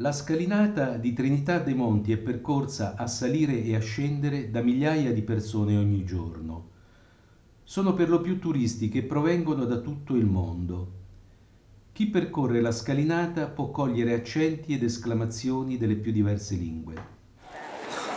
La scalinata di Trinità dei Monti è percorsa a salire e a scendere da migliaia di persone ogni giorno. Sono per lo più turisti che provengono da tutto il mondo. Chi percorre la scalinata può cogliere accenti ed esclamazioni delle più diverse lingue.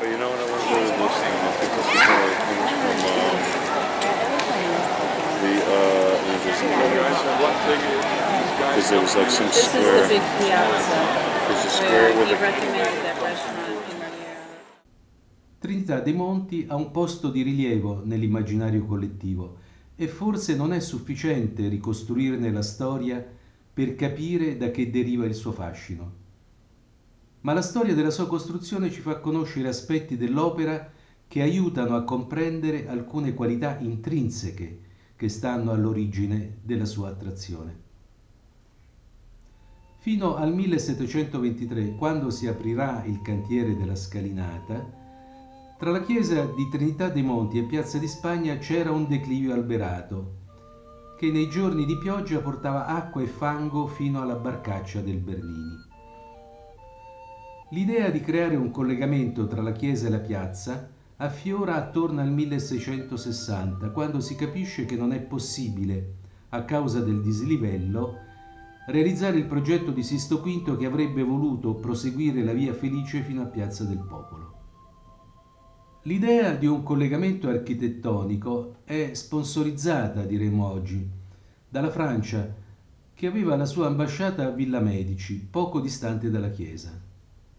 But you know what I want to do thing? Is it. Uh, uh, because there was like some This is square. the big piazza The Trinità dei Monti ha un posto di rilievo nell'immaginario collettivo e forse non è sufficiente ricostruirne la storia per capire da che deriva il suo fascino. Ma la storia della sua costruzione ci fa conoscere aspetti dell'opera che aiutano a comprendere alcune qualità intrinseche che stanno all'origine della sua attrazione. Fino al 1723, quando si aprirà il cantiere della scalinata, tra la chiesa di Trinità dei Monti e Piazza di Spagna c'era un declivio alberato che nei giorni di pioggia portava acqua e fango fino alla barcaccia del Bernini. L'idea di creare un collegamento tra la chiesa e la piazza affiora attorno al 1660, quando si capisce che non è possibile, a causa del dislivello, realizzare il progetto di Sisto V che avrebbe voluto proseguire la via Felice fino a Piazza del Popolo. L'idea di un collegamento architettonico è sponsorizzata, diremo oggi, dalla Francia, che aveva la sua ambasciata a Villa Medici, poco distante dalla chiesa.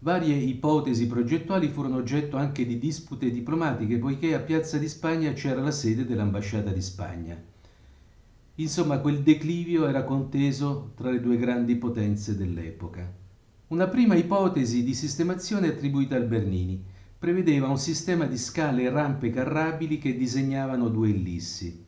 Varie ipotesi progettuali furono oggetto anche di dispute diplomatiche, poiché a Piazza di Spagna c'era la sede dell'ambasciata di Spagna. Insomma, quel declivio era conteso tra le due grandi potenze dell'epoca. Una prima ipotesi di sistemazione attribuita al Bernini prevedeva un sistema di scale e rampe carrabili che disegnavano due ellissi.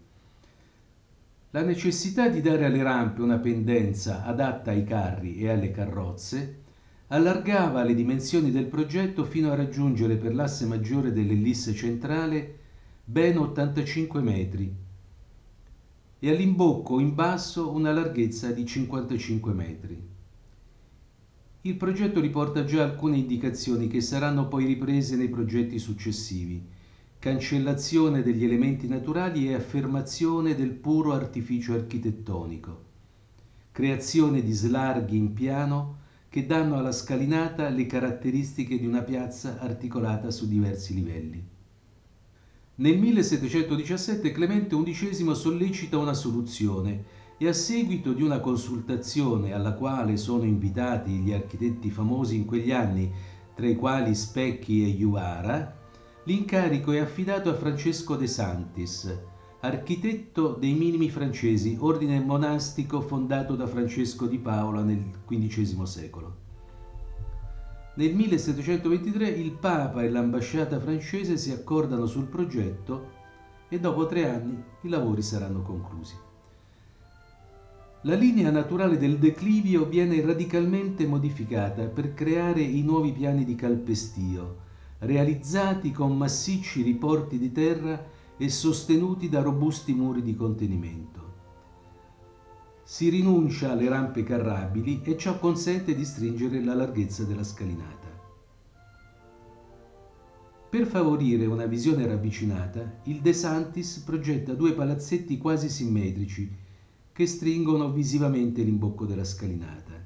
La necessità di dare alle rampe una pendenza adatta ai carri e alle carrozze allargava le dimensioni del progetto fino a raggiungere per l'asse maggiore dell'ellisse centrale ben 85 metri e all'imbocco in basso una larghezza di 55 metri. Il progetto riporta già alcune indicazioni che saranno poi riprese nei progetti successivi. Cancellazione degli elementi naturali e affermazione del puro artificio architettonico. Creazione di slarghi in piano che danno alla scalinata le caratteristiche di una piazza articolata su diversi livelli. Nel 1717 Clemente XI sollecita una soluzione e a seguito di una consultazione alla quale sono invitati gli architetti famosi in quegli anni, tra i quali Specchi e Juvara, l'incarico è affidato a Francesco De Santis, architetto dei minimi francesi, ordine monastico fondato da Francesco di Paola nel XV secolo. Nel 1723 il Papa e l'ambasciata francese si accordano sul progetto e dopo tre anni i lavori saranno conclusi. La linea naturale del declivio viene radicalmente modificata per creare i nuovi piani di calpestio, realizzati con massicci riporti di terra e sostenuti da robusti muri di contenimento. Si rinuncia alle rampe carrabili e ciò consente di stringere la larghezza della scalinata. Per favorire una visione ravvicinata, il De Santis progetta due palazzetti quasi simmetrici che stringono visivamente l'imbocco della scalinata.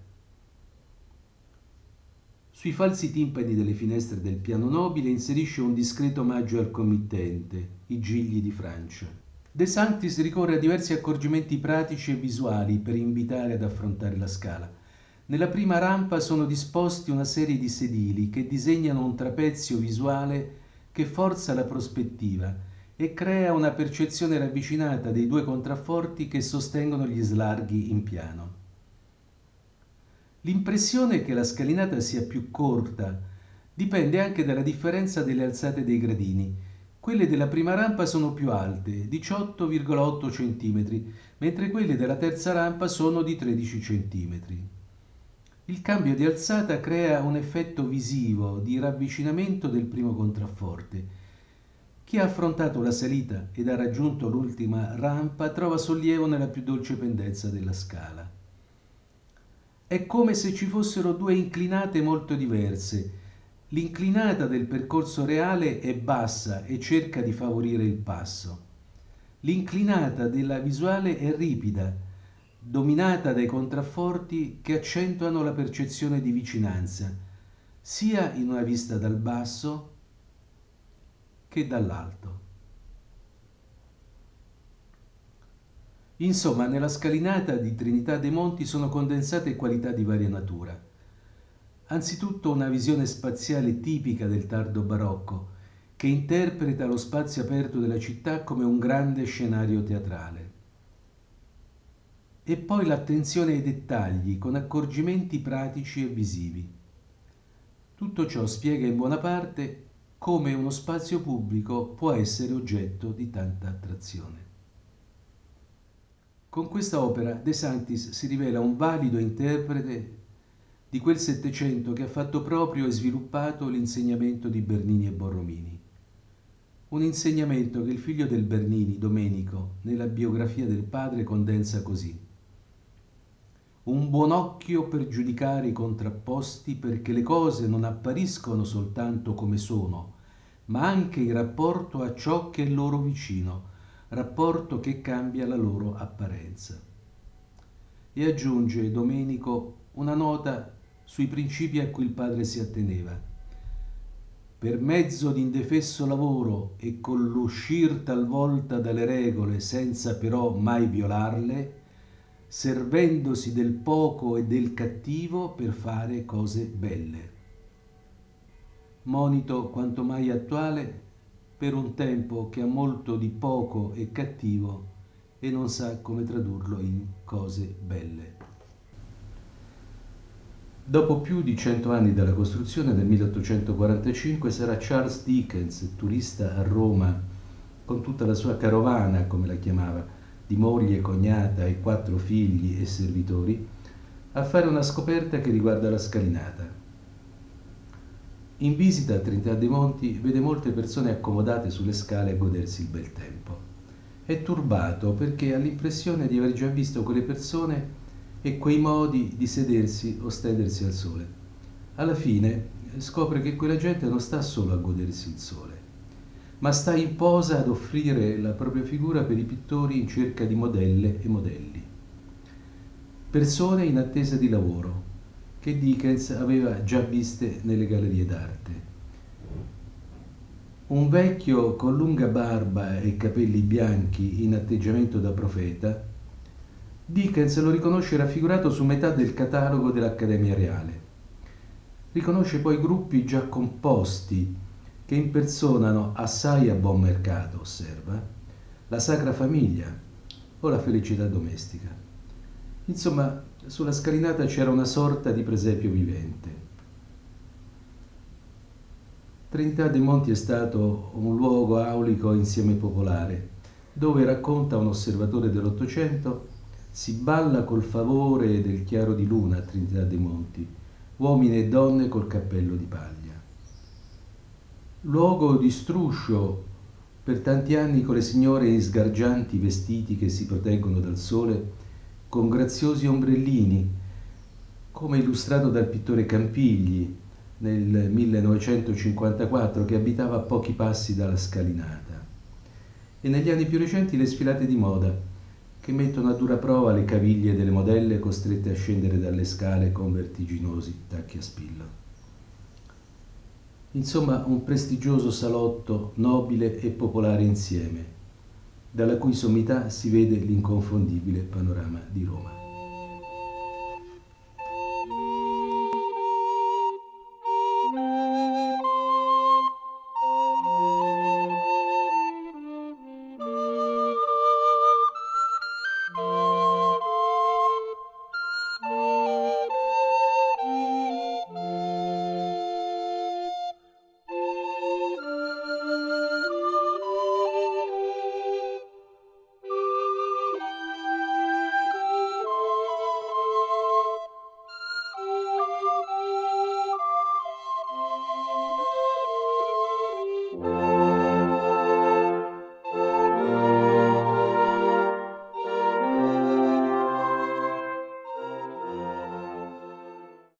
Sui falsi timpani delle finestre del piano nobile inserisce un discreto omaggio al committente, i Gigli di Francia. De Santis ricorre a diversi accorgimenti pratici e visuali per invitare ad affrontare la scala. Nella prima rampa sono disposti una serie di sedili che disegnano un trapezio visuale che forza la prospettiva e crea una percezione ravvicinata dei due contrafforti che sostengono gli slarghi in piano. L'impressione che la scalinata sia più corta dipende anche dalla differenza delle alzate dei gradini. Quelle della prima rampa sono più alte, 18,8 cm, mentre quelle della terza rampa sono di 13 cm. Il cambio di alzata crea un effetto visivo di ravvicinamento del primo contrafforte chi ha affrontato la salita ed ha raggiunto l'ultima rampa trova sollievo nella più dolce pendenza della scala. È come se ci fossero due inclinate molto diverse. L'inclinata del percorso reale è bassa e cerca di favorire il passo. L'inclinata della visuale è ripida, dominata dai contrafforti che accentuano la percezione di vicinanza, sia in una vista dal basso che dall'alto. Insomma, nella scalinata di Trinità dei Monti sono condensate qualità di varia natura. Anzitutto una visione spaziale tipica del tardo barocco, che interpreta lo spazio aperto della città come un grande scenario teatrale. E poi l'attenzione ai dettagli con accorgimenti pratici e visivi. Tutto ciò spiega in buona parte come uno spazio pubblico può essere oggetto di tanta attrazione. Con questa opera De Sanctis si rivela un valido interprete di quel Settecento che ha fatto proprio e sviluppato l'insegnamento di Bernini e Borromini. Un insegnamento che il figlio del Bernini, Domenico, nella biografia del padre condensa così. Un buon occhio per giudicare i contrapposti perché le cose non appariscono soltanto come sono, ma anche in rapporto a ciò che è loro vicino, rapporto che cambia la loro apparenza. E aggiunge Domenico una nota sui principi a cui il padre si atteneva. Per mezzo di indefesso lavoro e con l'uscir talvolta dalle regole senza però mai violarle, servendosi del poco e del cattivo per fare cose belle. Monito quanto mai attuale per un tempo che ha molto di poco e cattivo e non sa come tradurlo in cose belle. Dopo più di cento anni dalla costruzione, nel 1845, sarà Charles Dickens, turista a Roma, con tutta la sua carovana, come la chiamava, di moglie, cognata e quattro figli e servitori, a fare una scoperta che riguarda la scalinata. In visita a Trinità dei Monti vede molte persone accomodate sulle scale a godersi il bel tempo. È turbato perché ha l'impressione di aver già visto quelle persone e quei modi di sedersi o stendersi al sole. Alla fine scopre che quella gente non sta solo a godersi il sole, ma sta in posa ad offrire la propria figura per i pittori in cerca di modelle e modelli. Persone in attesa di lavoro, che Dickens aveva già viste nelle gallerie d'arte. Un vecchio con lunga barba e capelli bianchi in atteggiamento da profeta, Dickens lo riconosce raffigurato su metà del catalogo dell'Accademia Reale. Riconosce poi gruppi già composti che impersonano assai a buon mercato, osserva, la Sacra Famiglia o la felicità domestica. Insomma, sulla scalinata c'era una sorta di presepio vivente. Trinità dei Monti è stato un luogo aulico insieme popolare, dove racconta un osservatore dell'Ottocento, si balla col favore del chiaro di luna a Trinità dei Monti, uomini e donne col cappello di paglia. Luogo di struscio per tanti anni con le signore in sgargianti vestiti che si proteggono dal sole con graziosi ombrellini, come illustrato dal pittore Campigli nel 1954 che abitava a pochi passi dalla scalinata. E negli anni più recenti le sfilate di moda che mettono a dura prova le caviglie delle modelle costrette a scendere dalle scale con vertiginosi tacchi a spillo. Insomma, un prestigioso salotto nobile e popolare insieme dalla cui sommità si vede l'inconfondibile panorama di Roma.